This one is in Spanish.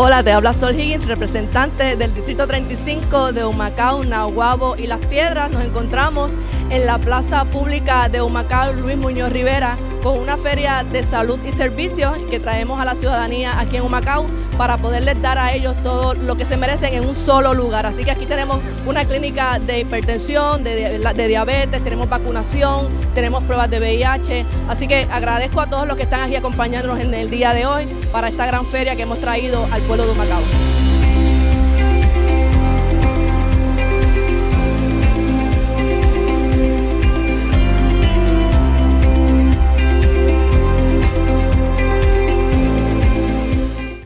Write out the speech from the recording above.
Hola, te habla Sol Higgins, representante del Distrito 35 de Humacao, Nahuabo y Las Piedras. Nos encontramos en la Plaza Pública de Humacao Luis Muñoz Rivera con una feria de salud y servicios que traemos a la ciudadanía aquí en Humacao para poderles dar a ellos todo lo que se merecen en un solo lugar. Así que aquí tenemos una clínica de hipertensión, de, diabetes, tenemos vacunación, tenemos pruebas de VIH. Así que agradezco a todos los que están aquí acompañándonos en el día de hoy para esta gran feria que hemos traído al pueblo de Humacao.